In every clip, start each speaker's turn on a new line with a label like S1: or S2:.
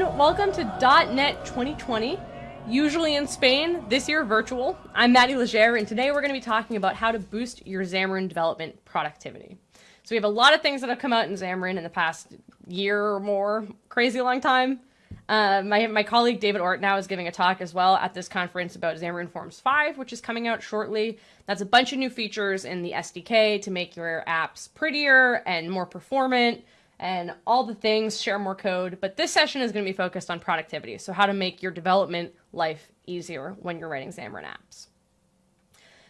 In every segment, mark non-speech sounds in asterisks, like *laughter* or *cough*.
S1: everyone. Welcome to .NET 2020, usually in Spain, this year virtual. I'm Maddy Leger, and today we're going to be talking about how to boost your Xamarin development productivity. So we have a lot of things that have come out in Xamarin in the past year or more, crazy long time. Uh, my, my colleague David Ortinau is giving a talk as well at this conference about Xamarin Forms 5, which is coming out shortly. That's a bunch of new features in the SDK to make your apps prettier and more performant, and all the things, share more code. But this session is going to be focused on productivity, so how to make your development life easier when you're writing Xamarin apps.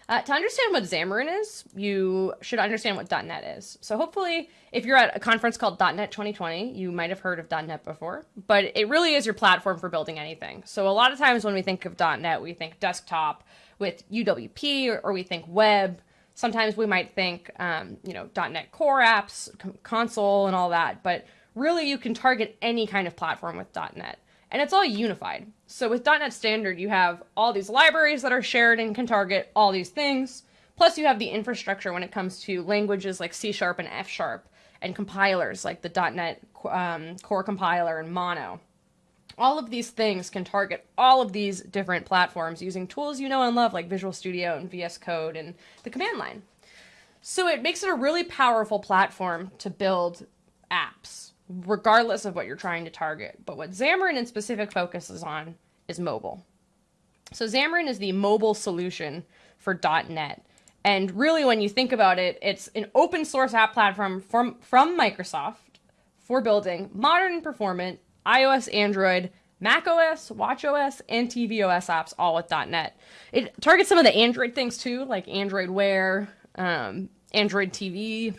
S1: Uh, to understand what Xamarin is, you should understand what .NET is. So hopefully, if you're at a conference called .NET 2020, you might have heard of .NET before, but it really is your platform for building anything. So a lot of times when we think of .NET, we think desktop with UWP, or, or we think web, Sometimes we might think, um, you know, .NET Core apps, console, and all that, but really you can target any kind of platform with .NET. And it's all unified. So with .NET Standard, you have all these libraries that are shared and can target all these things. Plus you have the infrastructure when it comes to languages like C Sharp and F Sharp, and compilers like the .NET um, Core Compiler and Mono all of these things can target all of these different platforms using tools you know and love like Visual Studio and VS Code and the command line. So it makes it a really powerful platform to build apps, regardless of what you're trying to target. But what Xamarin in specific focuses on is mobile. So Xamarin is the mobile solution for .NET. And really, when you think about it, it's an open source app platform from, from Microsoft for building modern performant iOS, Android, macOS, watchOS, and tvOS apps all with .NET. It targets some of the Android things too, like Android Wear, um, Android TV,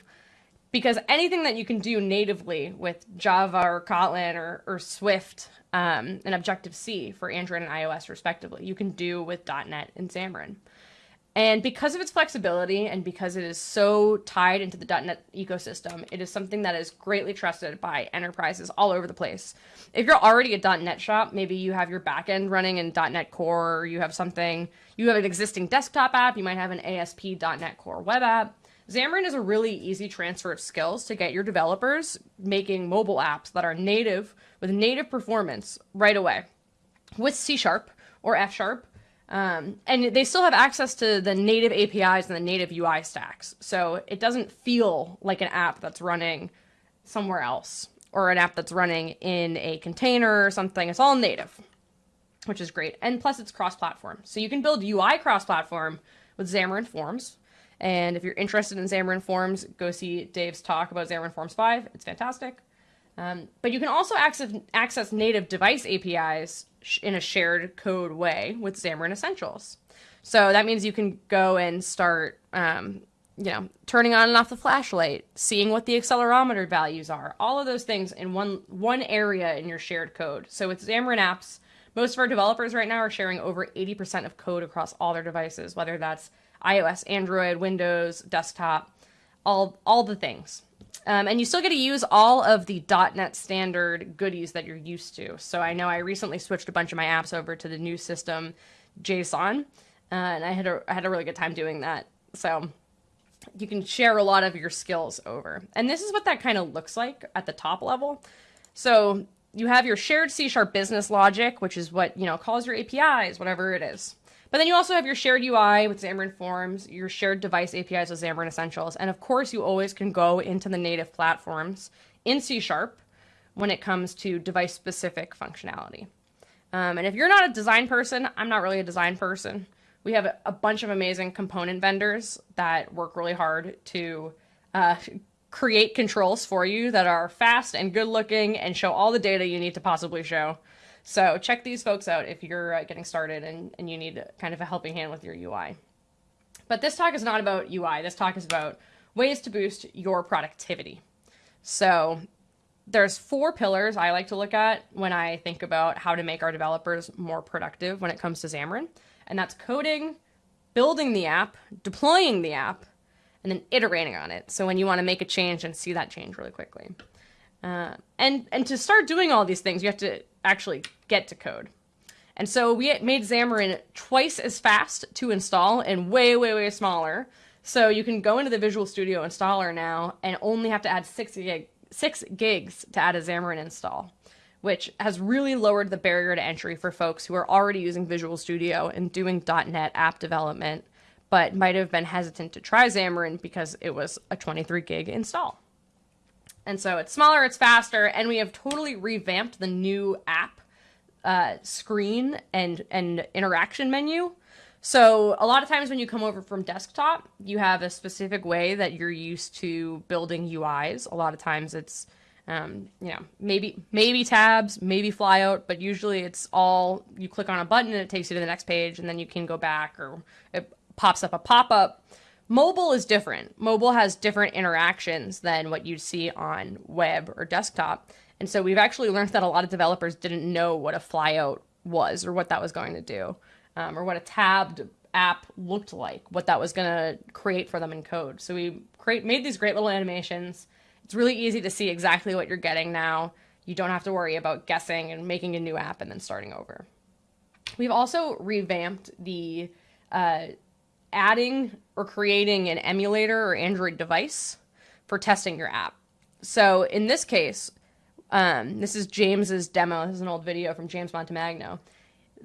S1: because anything that you can do natively with Java or Kotlin or, or Swift um, and Objective-C for Android and iOS respectively, you can do with .NET and Xamarin. And because of its flexibility and because it is so tied into the .NET ecosystem, it is something that is greatly trusted by enterprises all over the place. If you're already a .NET shop, maybe you have your backend running in .NET Core, or you have something, you have an existing desktop app, you might have an ASP.NET Core web app. Xamarin is a really easy transfer of skills to get your developers making mobile apps that are native with native performance right away with C Sharp or F Sharp um, and they still have access to the native APIs and the native UI stacks. So it doesn't feel like an app that's running somewhere else or an app that's running in a container or something. It's all native, which is great. And plus it's cross-platform. So you can build UI cross-platform with Xamarin Forms. And if you're interested in Xamarin Forms, go see Dave's talk about Xamarin Forms 5. It's fantastic. Um, but you can also access, access native device APIs in a shared code way with Xamarin Essentials. So that means you can go and start, um, you know, turning on and off the flashlight, seeing what the accelerometer values are, all of those things in one one area in your shared code. So with Xamarin Apps, most of our developers right now are sharing over 80% of code across all their devices, whether that's iOS, Android, Windows, desktop, all all the things. Um, and you still get to use all of the .NET standard goodies that you're used to. So I know I recently switched a bunch of my apps over to the new system, JSON, uh, and I had a, I had a really good time doing that. So you can share a lot of your skills over. And this is what that kind of looks like at the top level. So you have your shared C Sharp business logic, which is what, you know, calls your APIs, whatever it is. But then you also have your shared UI with Xamarin Forms, your shared device APIs with Xamarin Essentials, and of course you always can go into the native platforms in C Sharp when it comes to device specific functionality. Um, and if you're not a design person, I'm not really a design person. We have a, bunch of amazing component vendors that work really hard to uh, create controls for you that are fast and good looking and show all the data you need to possibly show. So check these folks out if you're uh, getting started and, and you need kind of a helping hand with your UI. But this talk is not about UI. This talk is about ways to boost your productivity. So there's four pillars I like to look at when I think about how to make our developers more productive when it comes to Xamarin. And that's coding, building the app, deploying the app, and then iterating on it. So when you want to make a change and see that change really quickly. Uh, and and to start doing all these things, you have to actually get to code. And so we made Xamarin twice as fast to install and way, way, way smaller. So you can go into the Visual Studio installer now and only have to add six, gig, six gigs to add a Xamarin install, which has really lowered the barrier to entry for folks who are already using Visual Studio and doing .NET app development, but might have been hesitant to try Xamarin because it was a 23 gig install. And so it's smaller, it's faster, and we have totally revamped the new app uh, screen and and interaction menu. So a lot of times when you come over from desktop, you have a specific way that you're used to building UIs. A lot of times it's um, you know, maybe maybe tabs, maybe flyout, but usually it's all you click on a button and it takes you to the next page, and then you can go back or it pops up a pop up. Mobile is different. Mobile has different interactions than what you'd see on web or desktop. And so we've actually learned that a lot of developers didn't know what a flyout was or what that was going to do, um, or what a tabbed app looked like, what that was going to create for them in code. So we create made these great little animations it's really easy to see exactly what you're getting now. You don't have to worry about guessing and making a new app and then starting over. We've also revamped the uh, adding or creating an emulator or Android device for testing your app. So in this case, um, this is James's demo. This is an old video from James Montemagno.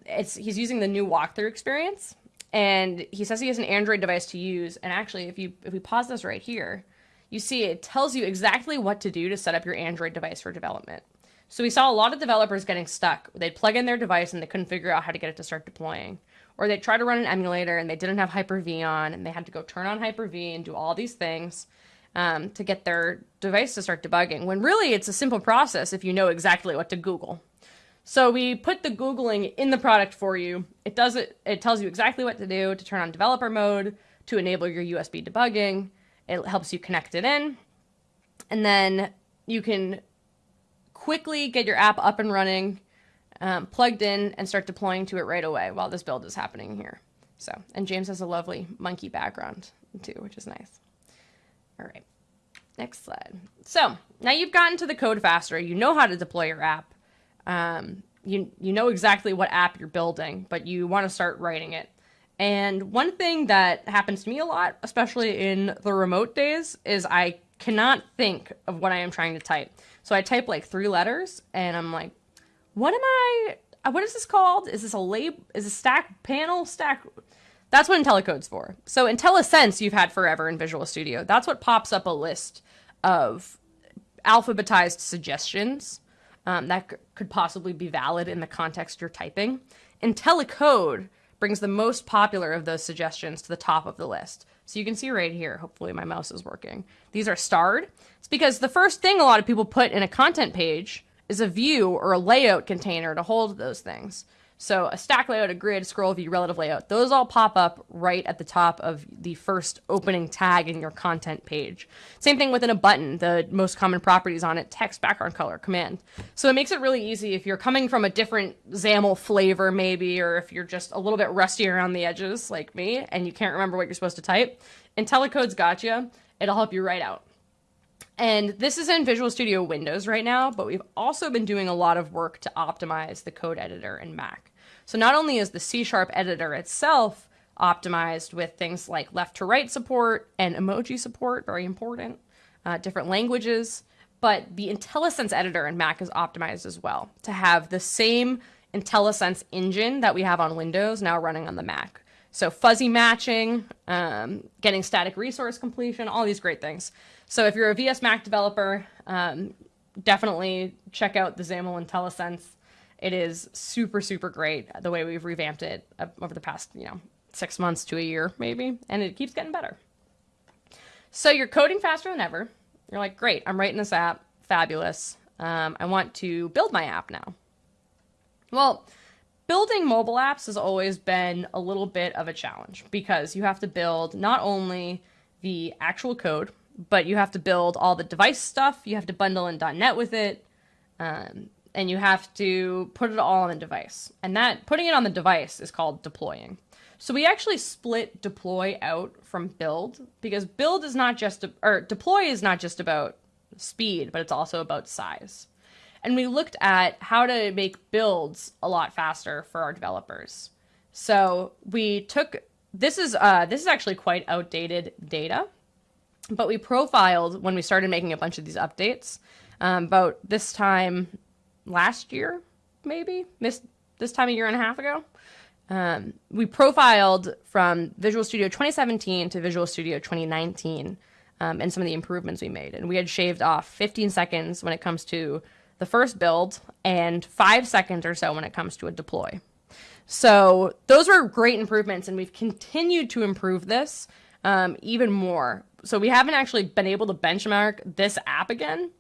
S1: It's he's using the new walkthrough experience, and he says he has an Android device to use. And actually, if you if we pause this right here, you see it tells you exactly what to do to set up your Android device for development. So we saw a lot of developers getting stuck. They'd plug in their device and they couldn't figure out how to get it to start deploying. Or they'd try to run an emulator and they didn't have Hyper-V on and they had to go turn on Hyper-V and do all these things um, to get their device to start debugging. When really it's a simple process if you know exactly what to Google. So we put the Googling in the product for you. It does it, it tells you exactly what to do to turn on developer mode, to enable your USB debugging, it helps you connect it in. And then you can quickly get your app up and running, um, plugged in, and start deploying to it right away while this build is happening here. So, and James has a lovely monkey background too, which is nice. All right, next slide. So now you've gotten to the code faster. You know how to deploy your app. Um, you, you know exactly what app you're building, but you want to start writing it. And one thing that happens to me a lot, especially in the remote days, is I cannot think of what I am trying to type. So I type like three letters and I'm like, what am I, uh, what is this called? Is this a lab, is a stack panel stack? That's what IntelliCode's for. So IntelliSense you've had forever in Visual Studio. That's what pops up a list of alphabetized suggestions um, that could possibly be valid in the context you're typing. IntelliCode brings the most popular of those suggestions to the top of the list. So you can see right here, hopefully my mouse is working. These are starred. It's because the first thing a lot of people put in a content page is a view or a layout container to hold those things. So a stack layout, a grid, scroll view, relative layout, those all pop up right at the top of the first opening tag in your content page. Same thing within a button, the most common properties on it, text, background color, command. So it makes it really easy if you're coming from a different XAML flavor maybe, or if you're just a little bit rusty around the edges like me and you can't remember what you're supposed to type, IntelliCode's got you. It'll help you write out. And this is in Visual Studio Windows right now, but we've also been doing a lot of work to optimize the code editor in Mac. So not only is the C Sharp editor itself optimized with things like left to right support and emoji support, very important, uh, different languages, but the IntelliSense editor in Mac is optimized as well to have the same IntelliSense engine that we have on Windows now running on the Mac. So fuzzy matching, um, getting static resource completion, all these great things. So if you're a VS Mac developer, um, definitely check out the XAML IntelliSense. It is super, super great the way we've revamped it uh, over the past, you know, six months to a year maybe, and it keeps getting better. So you're coding faster than ever. You're like, great, I'm writing this app, fabulous. Um, I want to build my app now. Well, building mobile apps has always been a little bit of a challenge because you have to build not only the actual code, but you have to build all the device stuff. You have to bundle in .NET with it, um, and you have to put it all on the device. And that putting it on the device is called deploying. So we actually split deploy out from build because build is not just or deploy is not just about speed, but it's also about size. And we looked at how to make builds a lot faster for our developers. So we took this is uh, this is actually quite outdated data but we profiled when we started making a bunch of these updates um, about this time last year, maybe missed this time a year and a half ago. Um, we profiled from Visual Studio 2017 to Visual Studio 2019 um, and some of the improvements we made. And we had shaved off 15 seconds when it comes to the first build and five seconds or so when it comes to a deploy. So those were great improvements, and we've continued to improve this um, even more. So we haven't actually been able to benchmark this app again,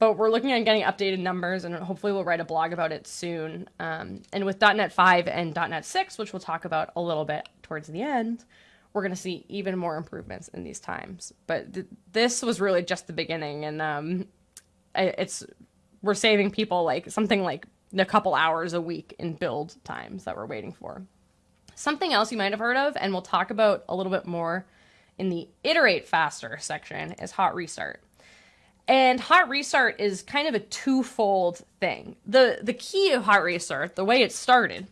S1: but we're looking at getting updated numbers, and hopefully we'll write a blog about it soon. Um, and with .NET 5 and .NET 6, which we'll talk about a little bit towards the end, we're going to see even more improvements in these times. But th- this was really just the beginning, and um, it's we're saving people like something like a couple hours a week in build times that we're waiting for. Something else you might have heard of, and we'll talk about a little bit more in the iterate faster section, is hot restart. And hot restart is kind of a twofold thing. The the key of hot restart, the way it started,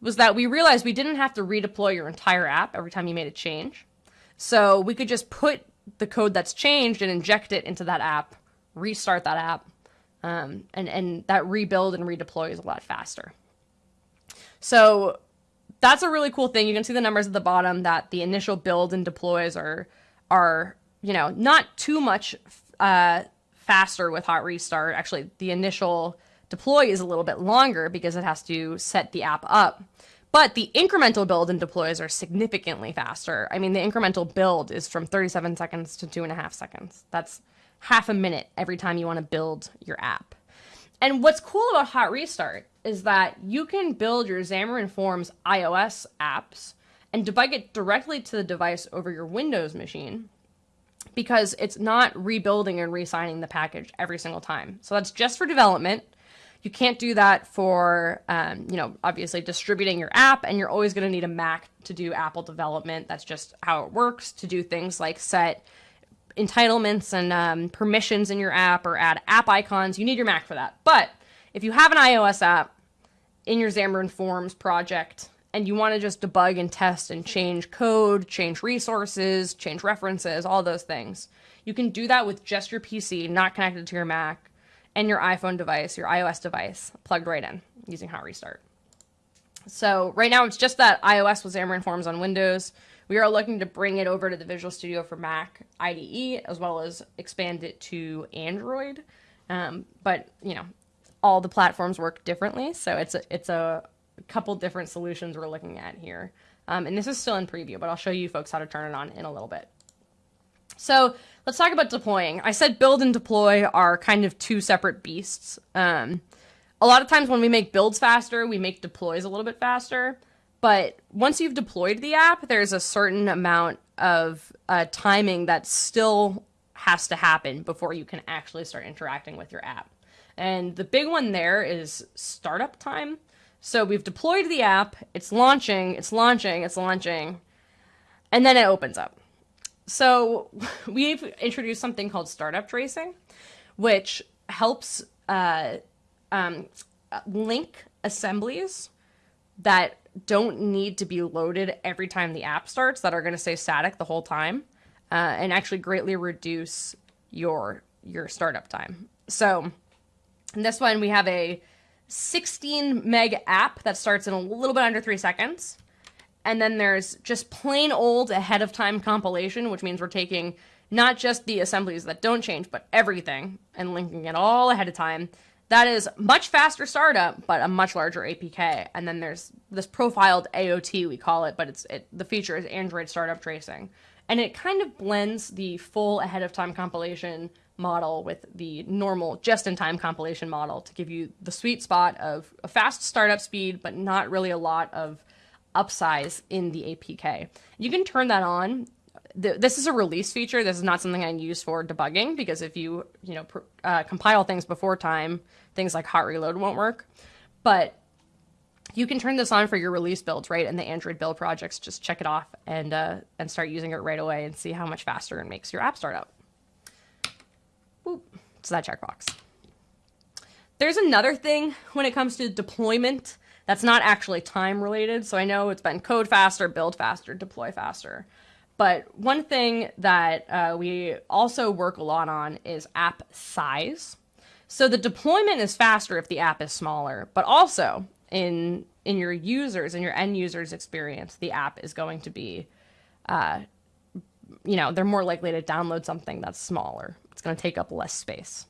S1: was that we realized we didn't have to redeploy your entire app every time you made a change. So we could just put the code that's changed and inject it into that app, restart that app, um, and and that rebuild and redeploy is a lot faster. So that's a really cool thing. You can see the numbers at the bottom that the initial build and deploys are are you know not too much uh, faster with hot restart. Actually, the initial deploy is a little bit longer because it has to set the app up. But the incremental build and deploys are significantly faster. I mean, the incremental build is from 37 seconds to two and a half seconds. That's half a minute every time you want to build your app. And what's cool about Hot Restart is that you can build your Xamarin Forms iOS apps and debug it directly to the device over your Windows machine because it's not rebuilding and re-signing the package every single time. So that's just for development. You can't do that for, um, you know, obviously distributing your app, and you're always going to need a Mac to do Apple development. That's just how it works. To do things like set entitlements and um, permissions in your app or add app icons, you need your Mac for that. But if you have an iOS app in your Xamarin Forms project and you want to just debug and test and change code, change resources, change references, all those things, you can do that with just your PC, not connected to your Mac, and your iPhone device, your iOS device, plugged right in using Hot Restart. So right now it's just that iOS with Xamarin Forms on Windows. We are looking to bring it over to the Visual Studio for Mac IDE as well as expand it to Android. Um, but you know, all the platforms work differently, so it's a, it's a couple different solutions we're looking at here. Um, and this is still in preview, but I'll show you folks how to turn it on in a little bit. So let's talk about deploying. I said build and deploy are kind of two separate beasts. Um, a lot of times when we make builds faster, we make deploys a little bit faster. But once you've deployed the app, there's a certain amount of uh, timing that still has to happen before you can actually start interacting with your app. And the big one there is startup time. So we've deployed the app, it's launching, it's launching, it's launching, and then it opens up. So *laughs* we've introduced something called startup tracing, which helps uh, um, link assemblies that don't need to be loaded every time the app starts that are going to stay static the whole time uh, and actually greatly reduce your your startup time. So in this one we have a 16 meg app that starts in a little bit under three seconds. And then there's just plain old ahead of time compilation, which means we're taking not just the assemblies that don't change, but everything and linking it all ahead of time that is much faster startup, but a much larger APK. And then there's this profiled AOT, we call it, but it's it, the feature is Android startup tracing. And it kind of blends the full ahead of time compilation model with the normal just in time compilation model to give you the sweet spot of a fast startup speed, but not really a lot of upsize in the APK. You can turn that on this is a release feature. This is not something I use for debugging because if you you know uh, compile things before time, things like hot reload won't work. But you can turn this on for your release builds, right? And the Android build projects, just check it off and uh, and start using it right away and see how much faster it makes your app start up. Boop. It's that checkbox. There's another thing when it comes to deployment that's not actually time related. So I know it's been code faster, build faster, deploy faster. But one thing that uh, we also work a lot on is app size. So the deployment is faster if the app is smaller, but also in in your users and your end users experience, the app is going to be, uh, you know, they're more likely to download something that's smaller. It's going to take up less space.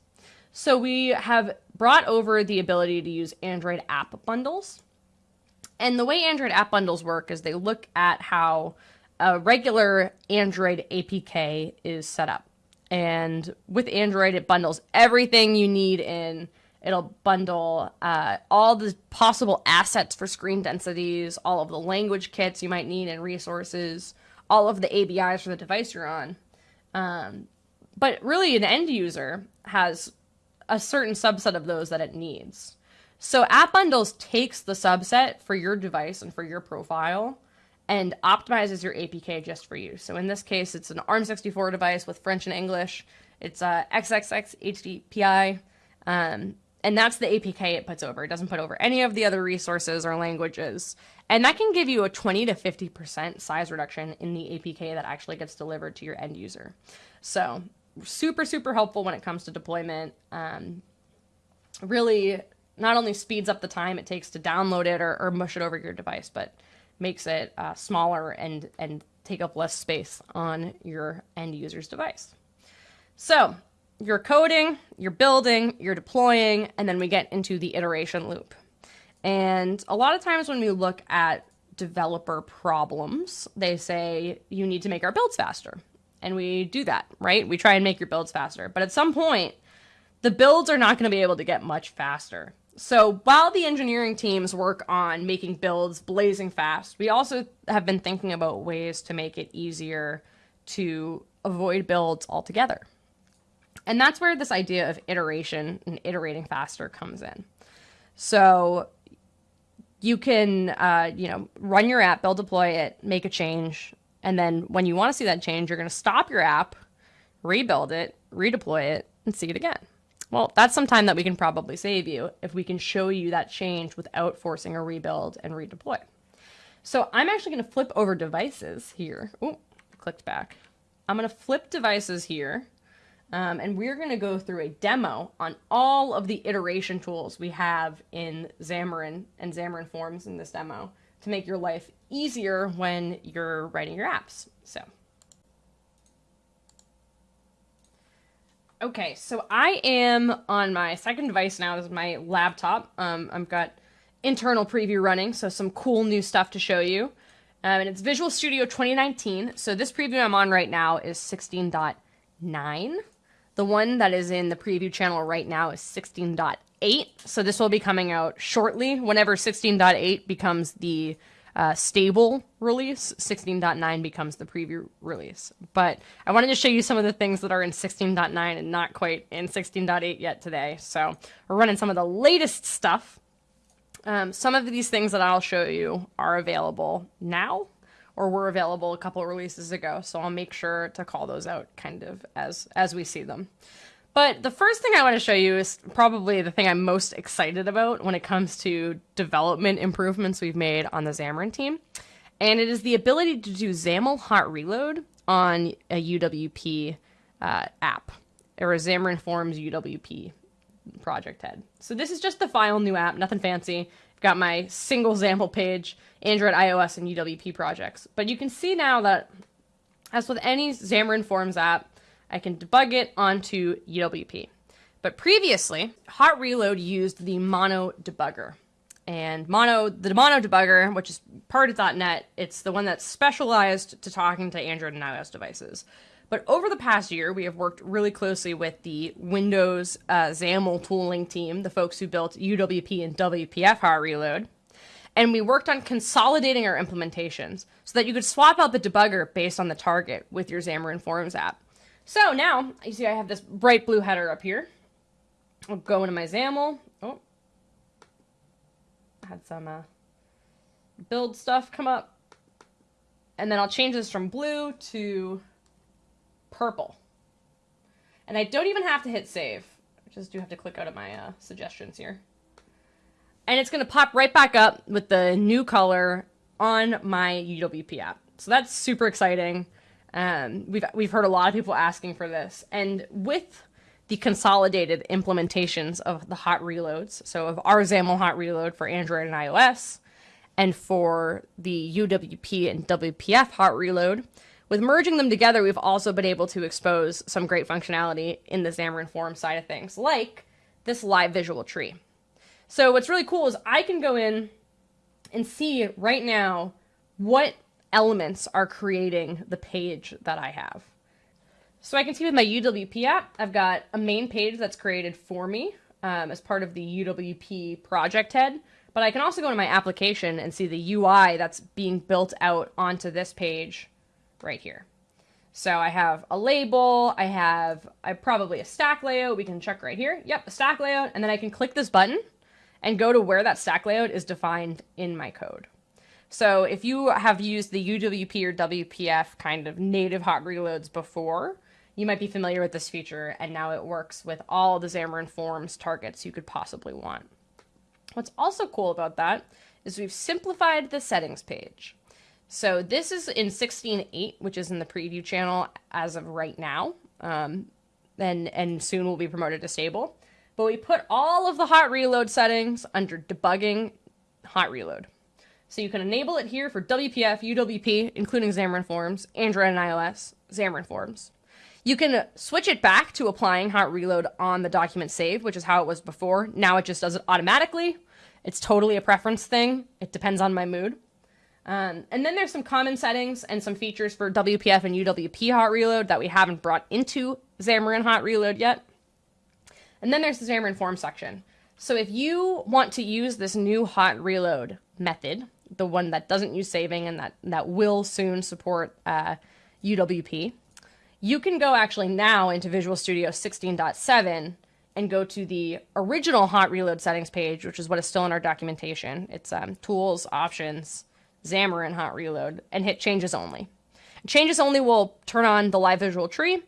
S1: So we have brought over the ability to use Android app bundles. And the way Android app bundles work is they look at how a regular Android APK is set up. And with Android, it bundles everything you need in. It'll bundle uh, all the possible assets for screen densities, all of the language kits you might need and resources, all of the ABIs for the device you're on. Um, but really, an end user has a certain subset of those that it needs. So App Bundles takes the subset for your device and for your profile and optimizes your APK just for you. So in this case, it's an ARM64 device with French and English. It's a XXX HDPI, um, and that's the APK it puts over. It doesn't put over any of the other resources or languages. And that can give you a 20 to 50% size reduction in the APK that actually gets delivered to your end user. So super, super helpful when it comes to deployment. Um, really not only speeds up the time it takes to download it or, or mush it over your device, but makes it uh, smaller and, and take up less space on your end user's device. So you're coding, you're building, you're deploying, and then we get into the iteration loop. And a lot of times when we look at developer problems, they say you need to make our builds faster and we do that, right? We try and make your builds faster. But at some point, the builds are not going to be able to get much faster. So while the engineering teams work on making builds blazing fast, we also have been thinking about ways to make it easier to avoid builds altogether. And that's where this idea of iteration and iterating faster comes in. So you can, uh, you know, run your app, build, deploy it, make a change, and then when you want to see that change, you're going to stop your app, rebuild it, redeploy it, and see it again. Well, that's some time that we can probably save you if we can show you that change without forcing a rebuild and redeploy. So I'm actually going to flip over devices here. Oh, clicked back. I'm going to flip devices here. Um, and we're going to go through a demo on all of the iteration tools we have in Xamarin and Xamarin Forms in this demo to make your life easier when you're writing your apps. So. Okay, so I am on my second device now. This is my laptop. Um, I've got internal preview running, so some cool new stuff to show you. Um, and it's Visual Studio 2019. So this preview I'm on right now is 16.9. The one that is in the preview channel right now is 16.8. So this will be coming out shortly whenever 16.8 becomes the uh, stable release, 16.9 becomes the preview release. But I wanted to show you some of the things that are in 16.9 and not quite in 16.8 yet today. So we're running some of the latest stuff. Um, some of these things that I'll show you are available now or were available a couple releases ago. So I'll make sure to call those out kind of as, as we see them. But the first thing I want to show you is probably the thing I'm most excited about when it comes to development improvements we've made on the Xamarin team. And it is the ability to do XAML hot reload on a UWP uh, app or a Xamarin Forms UWP project head. So this is just the file new app, nothing fancy. I've got my single XAML page, Android, iOS, and UWP projects. But you can see now that as with any Xamarin Forms app, I can debug it onto UWP. But previously, Hot Reload used the Mono debugger. And Mono, the Mono debugger, which is part of .NET, it's the one that's specialized to talking to Android and iOS devices. But over the past year, we have worked really closely with the Windows uh, XAML tooling team, the folks who built UWP and WPF Hot Reload. And we worked on consolidating our implementations so that you could swap out the debugger based on the target with your Xamarin Forms app. So now, you see I have this bright blue header up here. I'll go into my XAML. Oh, had some uh, build stuff come up. And then I'll change this from blue to purple. And I don't even have to hit save. I just do have to click out of my uh, suggestions here. And it's going to pop right back up with the new color on my UWP app. So that's super exciting. Um, we've we've heard a lot of people asking for this, and with the consolidated implementations of the hot reloads. So of our XAML hot reload for Android and iOS, and for the UWP and WPF hot reload. With merging them together, we've also been able to expose some great functionality in the Xamarin Form side of things, like this live visual tree. So what's really cool is I can go in and see right now what elements are creating the page that I have. So I can see with my UWP app, I've got a main page that's created for me um, as part of the UWP project head, but I can also go to my application and see the UI that's being built out onto this page right here. So I have a label, I have I probably a stack layout, we can check right here. Yep, a stack layout, and then I can click this button and go to where that stack layout is defined in my code. So if you have used the UWP or WPF kind of native hot reloads before, you might be familiar with this feature, and now it works with all the Xamarin Forms targets you could possibly want. What's also cool about that is we've simplified the settings page. So this is in 16.8, which is in the preview channel as of right now, um, and, and soon will be promoted to stable. But we put all of the hot reload settings under debugging hot reload. So you can enable it here for WPF, UWP, including Xamarin Forms, Android and iOS, Xamarin Forms. You can switch it back to applying hot reload on the document save, which is how it was before. Now it just does it automatically. It's totally a preference thing. It depends on my mood. Um, and then there's some common settings and some features for WPF and UWP hot reload that we haven't brought into Xamarin hot reload yet. And then there's the Xamarin form section. So if you want to use this new hot reload method, the one that doesn't use saving and that, that will soon support uh, UWP, you can go actually now into Visual Studio 16.7 and go to the original hot reload settings page, which is what is still in our documentation. It's um, tools, options, Xamarin hot reload, and hit changes only. Changes only will turn on the live visual tree,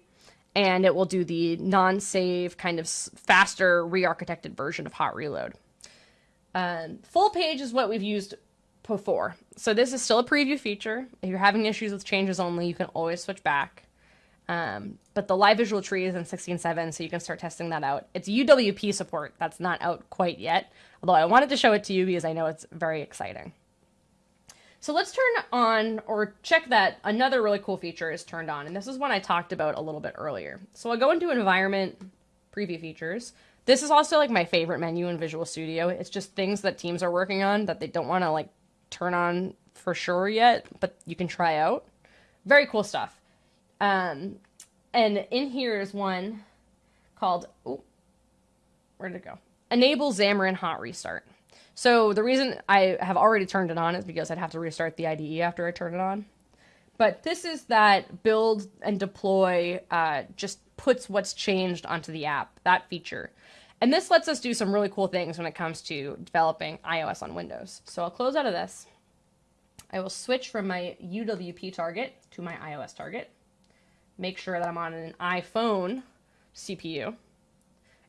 S1: and it will do the non-save kind of faster re-architected version of hot reload. Um, full page is what we've used before. So this is still a preview feature. If you're having issues with changes only, you can always switch back. Um, but the live visual tree is in 16.7, so you can start testing that out. It's UWP support. That's not out quite yet, although I wanted to show it to you because I know it's very exciting. So let's turn on or check that another really cool feature is turned on. And this is one I talked about a little bit earlier. So I'll go into environment preview features. This is also like my favorite menu in Visual Studio. It's just things that teams are working on that they don't want to like turn on for sure yet, but you can try out. Very cool stuff. Um, and in here is one called, oh, where did it go? Enable Xamarin Hot Restart. So the reason I have already turned it on is because I'd have to restart the IDE after I turn it on. But this is that build and deploy uh, just puts what's changed onto the app, that feature. And this lets us do some really cool things when it comes to developing iOS on Windows. So I'll close out of this. I will switch from my UWP target to my iOS target make sure that I'm on an iPhone CPU.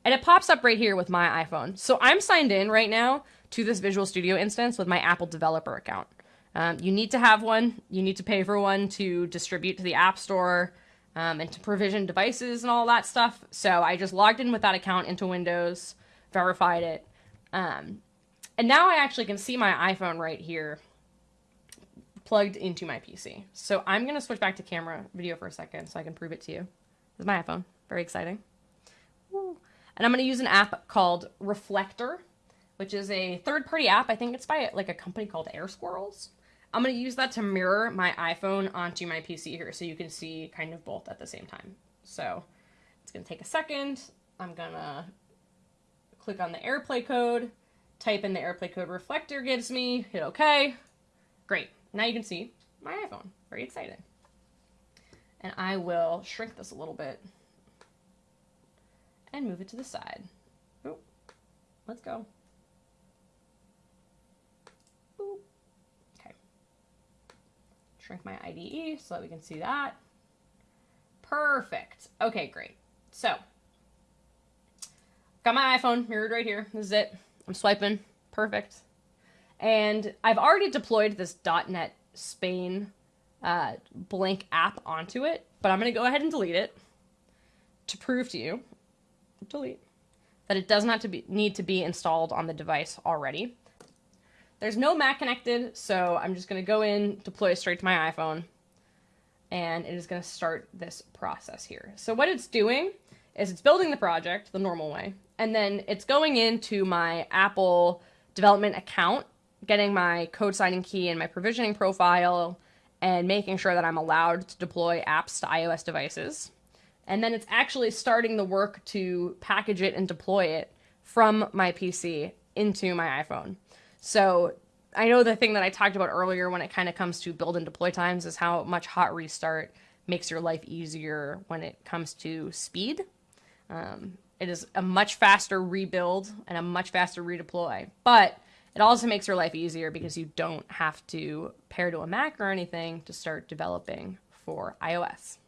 S1: And it pops up right here with my iPhone. So I'm signed in right now to this Visual Studio instance with my Apple developer account. Um, you need to have one. You need to pay for one to distribute to the App Store um, and to provision devices and all that stuff. So I just logged in with that account into Windows, verified it. Um, and now I actually can see my iPhone right here plugged into my PC. So I'm going to switch back to camera video for a second so I can prove it to you. This is my iPhone. Very exciting. Woo. And I'm going to use an app called Reflector, which is a third-party app. I think it's by like a company called Air Squirrels. I'm going to use that to mirror my iPhone onto my PC here so you can see kind of both at the same time. So it's going to take a second. I'm going to click on the AirPlay code, type in the AirPlay code Reflector gives me, hit OK. Great. Now you can see my iPhone. Very exciting. And I will shrink this a little bit and move it to the side. Oh, let's go. Boop. Okay. Shrink my IDE so that we can see that. Perfect. Okay, great. So, got my iPhone mirrored right here. This is it. I'm swiping. Perfect. And I've already deployed this .NET Spain uh, blank app onto it, but I'm going to go ahead and delete it to prove to you. delete, that it does not to be, need to be installed on the device already. There's no Mac connected, so I'm just going to go in, deploy straight to my iPhone, and it is going to start this process here. So what it's doing is it's building the project the normal way, and then it's going into my Apple development account, getting my code signing key and my provisioning profile, and making sure that I'm allowed to deploy apps to iOS devices. And then it's actually starting the work to package it and deploy it from my PC into my iPhone. So I know the thing that I talked about earlier when it kind of comes to build and deploy times is how much hot restart makes your life easier when it comes to speed. Um, it is a much faster rebuild and a much faster redeploy, but it also makes your life easier because you don't have to pair to a Mac or anything to start developing for iOS.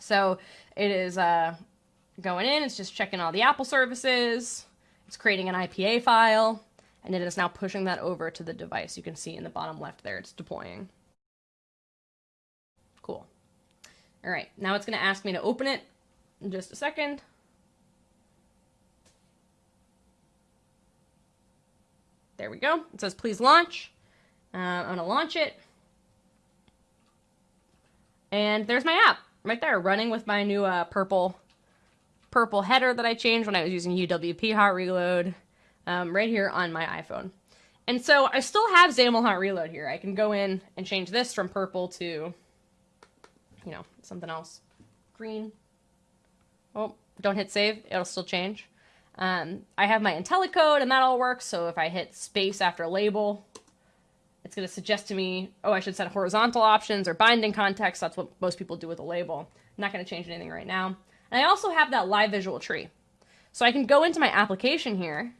S1: So it is uh, going in, it's just checking all the Apple services, it's creating an IPA file, and it is now pushing that over to the device. You can see in the bottom left there, it's deploying. Cool. All right, now it's going to ask me to open it in just a second. There we go. It says please launch. Uh, I'm to launch it. And there's my app right there running with my new uh, purple purple header that I changed when I was using UWP Hot Reload um, right here on my iPhone. And so I still have XAML Hot Reload here. I can go in and change this from purple to, you know, something else. Green. Oh, don't hit save. It'll still change. Um, I have my IntelliCode and that all works. So if I hit space after a label, it's going to suggest to me, oh, I should set horizontal options or binding context. That's what most people do with a label. I'm not going to change anything right now. And I also have that live visual tree. So I can go into my application here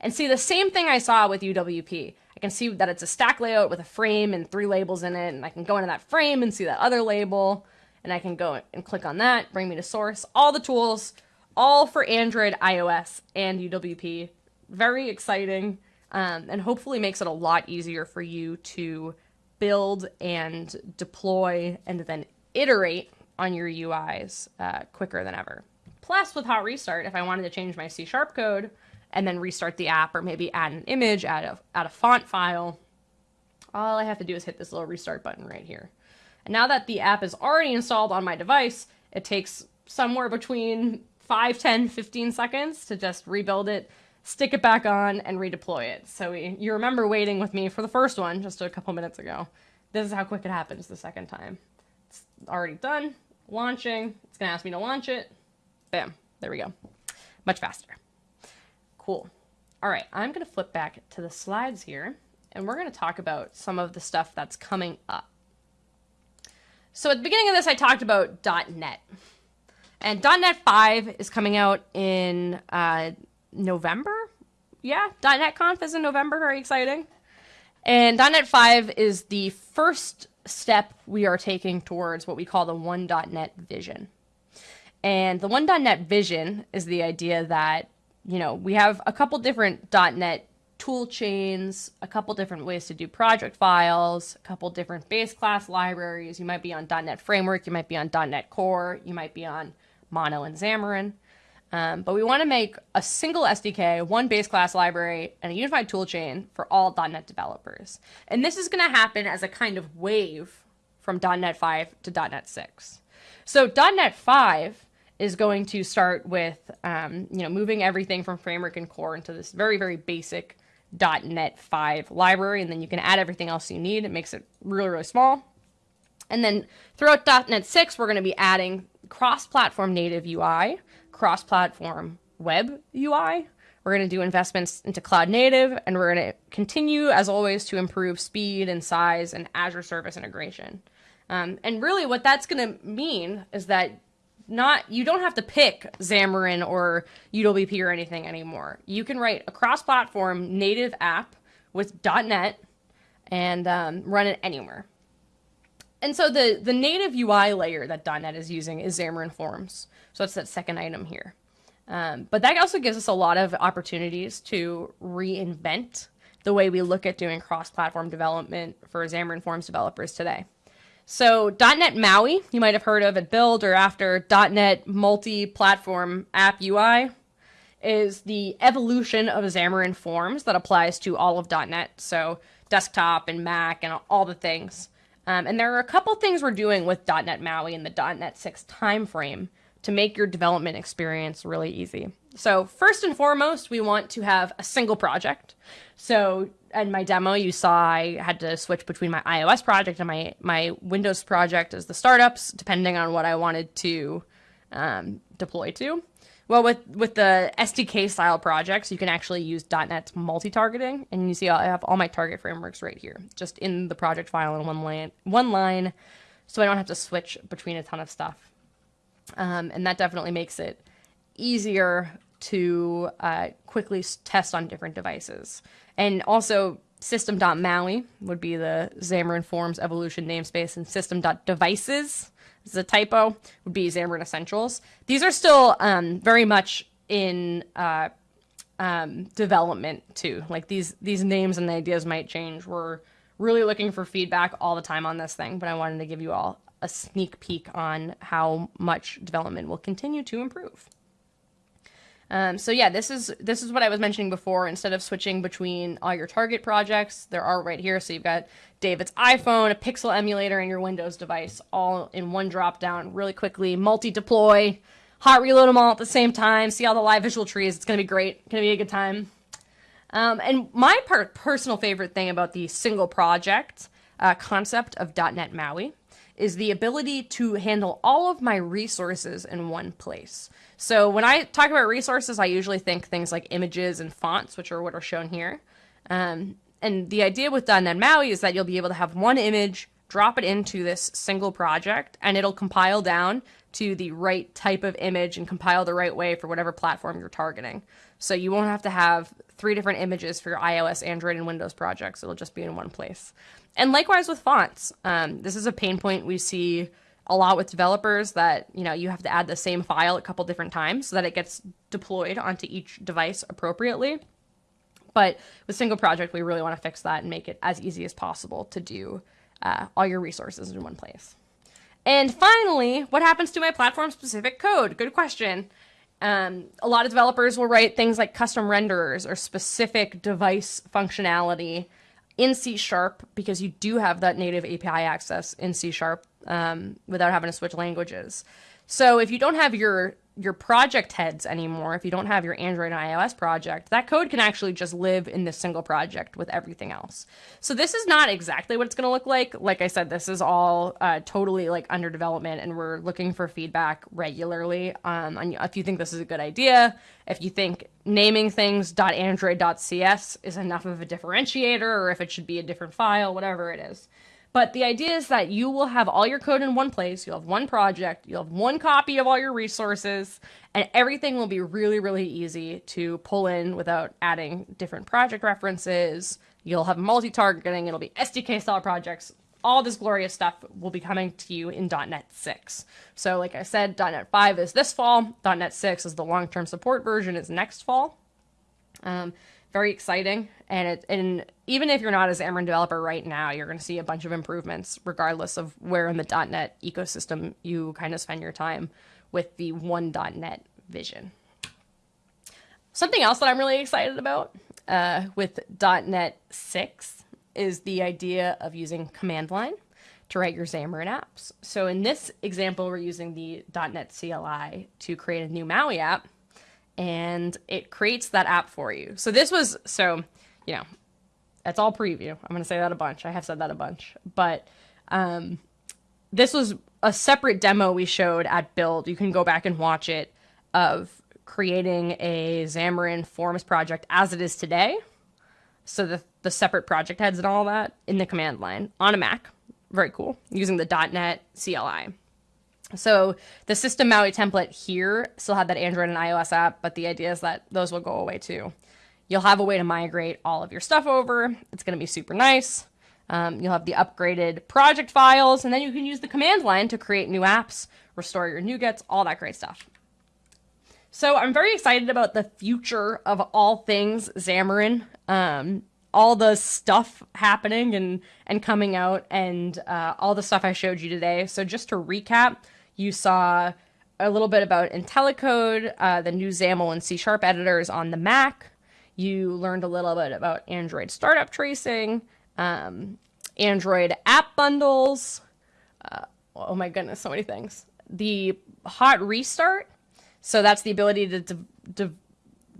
S1: and see the same thing I saw with UWP. I can see that it's a stack layout with a frame and three labels in it, and I can go into that frame and see that other label, and I can go and click on that, bring me to source. All the tools, all for Android, iOS, and UWP. Very exciting, um, and hopefully makes it a lot easier for you to build and deploy and then iterate on your UIs uh, quicker than ever. Plus, with Hot Restart, if I wanted to change my C Sharp code and then restart the app or maybe add an image, add a, add a font file, all I have to do is hit this little restart button right here. And now that the app is already installed on my device, it takes somewhere between 5, 10, 15 seconds to just rebuild it, stick it back on, and redeploy it. So we, you remember waiting with me for the first one just a couple minutes ago. This is how quick it happens the second time. It's already done, launching. It's going to ask me to launch it. Bam, there we go. Much faster. Cool. All right, I'm going to flip back to the slides here, and we're going to talk about some of the stuff that's coming up. So at the beginning of this, I talked about .NET. And .NET 5 is coming out in uh, November. Yeah, .NET Conf is in November. Very exciting. And .NET 5 is the first step we are taking towards what we call the one.NET vision. And the one.NET vision is the idea that, you know, we have a couple different .NET tool chains, a couple different ways to do project files, a couple different base class libraries. You might be on .NET Framework, you might be on .NET Core, you might be on Mono, and Xamarin. Um, but we want to make a single SDK, one base class library, and a unified toolchain for all .NET developers. And this is going to happen as a kind of wave from .NET 5 to .NET 6. So .NET 5 is going to start with, um, you know, moving everything from Framework and Core into this very, very basic .NET 5 library, and then you can add everything else you need. It makes it really, really small. And then throughout .NET 6, we're going to be adding cross-platform native UI, cross-platform web UI. We're going to do investments into cloud native, and we're going to continue, as always, to improve speed and size and Azure service integration. Um, and really, what that's going to mean is that not you don't have to pick Xamarin or UWP or anything anymore. You can write a cross-platform native app with .NET and um, run it anywhere. And so the, the native UI layer that .NET is using is Xamarin Forms. So that's that second item here. Um, but that also gives us a lot of opportunities to reinvent the way we look at doing cross-platform development for Xamarin Forms developers today. So .NET MAUI, you might have heard of at Build or after .NET Multi-Platform App UI is the evolution of Xamarin Forms that applies to all of .NET. So desktop and Mac and all the things. Um, and there are a couple things we're doing with .NET MAUI in the .NET 6 timeframe to make your development experience really easy. So first and foremost, we want to have a single project. So in my demo, you saw I had to switch between my iOS project and my, my Windows project as the startups, depending on what I wanted to um, deploy to. Well, with with the SDK style projects, you can actually use .NET multi-targeting, and you see I have all my target frameworks right here, just in the project file in one line, one line, so I don't have to switch between a ton of stuff. Um, and that definitely makes it easier to uh, quickly test on different devices. And also, system.maui would be the Xamarin Forms evolution namespace, and system.devices is a typo, would be Xamarin Essentials. These are still um, very much in uh, um, development too. Like these these names and ideas might change. We're really looking for feedback all the time on this thing, but I wanted to give you all a sneak peek on how much development will continue to improve. Um, so yeah, this is this is what I was mentioning before. Instead of switching between all your target projects, there are right here. So you've got David's iPhone, a Pixel emulator, and your Windows device all in one drop down really quickly. Multi-deploy, hot reload them all at the same time. See all the live visual trees. It's gonna be great. Gonna be a good time. Um, and my part, personal favorite thing about the single project uh, concept of .NET MAUI is the ability to handle all of my resources in one place. So when I talk about resources, I usually think things like images and fonts, which are what are shown here. Um, and the idea with .NET MAUI is that you'll be able to have one image, drop it into this single project, and it'll compile down to the right type of image and compile the right way for whatever platform you're targeting. So you won't have to have three different images for your iOS, Android, and Windows projects. It'll just be in one place. And likewise with fonts. Um, this is a pain point we see a lot with developers that, you know, you have to add the same file a couple different times so that it gets deployed onto each device appropriately. But with single project, we really want to fix that and make it as easy as possible to do uh, all your resources in one place. And finally, what happens to my platform specific code? Good question. Um, a lot of developers will write things like custom renderers or specific device functionality in C sharp because you do have that native API access in C sharp um, without having to switch languages. So if you don't have your your project heads anymore, if you don't have your Android and iOS project, that code can actually just live in this single project with everything else. So this is not exactly what it's going to look like. Like I said, this is all uh, totally like under development, and we're looking for feedback regularly. Um, if you think this is a good idea, if you think naming things .android.cs is enough of a differentiator, or if it should be a different file, whatever it is. But the idea is that you will have all your code in one place, you'll have one project, you'll have one copy of all your resources, and everything will be really, really easy to pull in without adding different project references. You'll have multi-targeting, it'll be SDK style projects. All this glorious stuff will be coming to you in .NET 6. So like I said, .NET 5 is this fall, .NET 6 is the long-term support version is next fall. Um, very exciting. And it and even if you're not a Xamarin developer right now, you're going to see a bunch of improvements regardless of where in the .NET ecosystem you kind of spend your time with the one .NET vision. Something else that I'm really excited about uh, with .NET 6 is the idea of using command line to write your Xamarin apps. So in this example, we're using the .NET CLI to create a new MAUI app and it creates that app for you. So this was so, you know, that's all preview. I'm going to say that a bunch. I have said that a bunch. But um, this was a separate demo we showed at Build. You can go back and watch it of creating a Xamarin Forms project as it is today. So the, the separate project heads and all that in the command line on a Mac. Very cool. Using the .NET CLI. So the system Maui template here still had that Android and iOS app, but the idea is that those will go away too. You'll have a way to migrate all of your stuff over. It's going to be super nice. Um, you'll have the upgraded project files, and then you can use the command line to create new apps, restore your NuGets, all that great stuff. So I'm very excited about the future of all things Xamarin. Um, all the stuff happening and and coming out and uh, all the stuff I showed you today. So just to recap, you saw a little bit about IntelliCode, uh, the new XAML and C Sharp editors on the Mac. You learned a little bit about Android startup tracing, um, Android app bundles. Uh, oh my goodness, so many things. The hot restart. So that's the ability to de de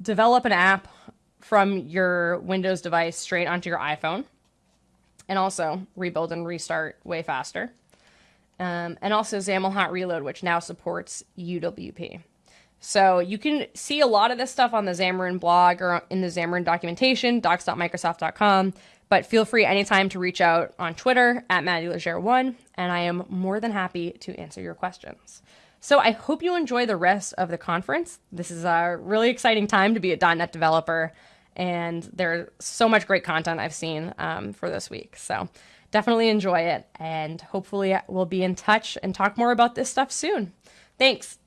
S1: develop an app from your Windows device straight onto your iPhone. And also rebuild and restart way faster. Um, and also XAML Hot Reload, which now supports UWP. So you can see a lot of this stuff on the Xamarin blog or in the Xamarin documentation, docs.microsoft.com. But feel free anytime to reach out on Twitter at MaddyLeger1, and I am more than happy to answer your questions. So I hope you enjoy the rest of the conference. This is a really exciting time to be a .NET developer, and there's so much great content I've seen um, for this week. So definitely enjoy it, and hopefully we'll be in touch and talk more about this stuff soon. Thanks.